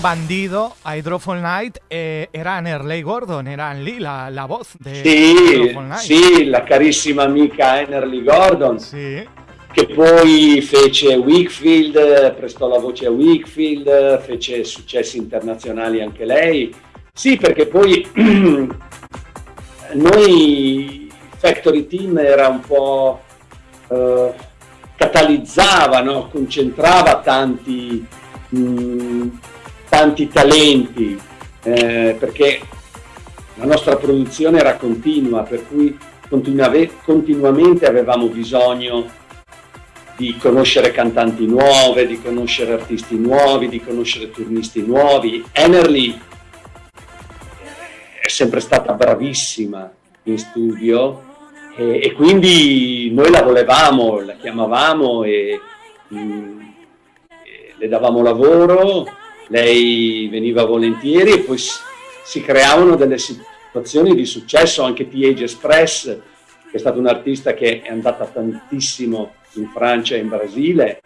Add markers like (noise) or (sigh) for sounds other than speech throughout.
bandido, Hydrofall Night, e era Nerley Gordon, era lì la, la voce di sì, sì, la carissima amica Enerly Gordon. Sì. Che poi fece Wickfield, prestò la voce a Wickfield, fece successi internazionali anche lei. Sì, perché poi (clears throat) noi Factory Team era un po' eh, catalizzava, no? concentrava tanti, mh, mm, tanti talenti eh, perché la nostra produzione era continua, per cui continuamente avevamo bisogno di conoscere cantanti nuove, di conoscere artisti nuovi, di conoscere turnisti nuovi. Enerly è sempre stata bravissima in studio e, e, quindi noi la volevamo, la chiamavamo e, mm, e le davamo lavoro, lei veniva volentieri e poi si, creavano delle situazioni di successo, anche T-Age Express, che è stata un'artista che è andata tantissimo in Francia e in Brasile,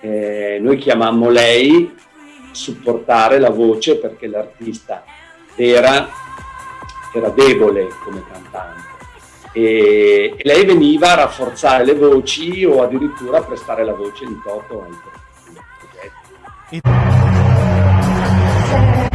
eh, noi chiamammo lei supportare la voce perché l'artista era, era debole come cantante e, e, lei veniva a rafforzare le voci o addirittura a prestare la voce in toto ai progetti. Thank you.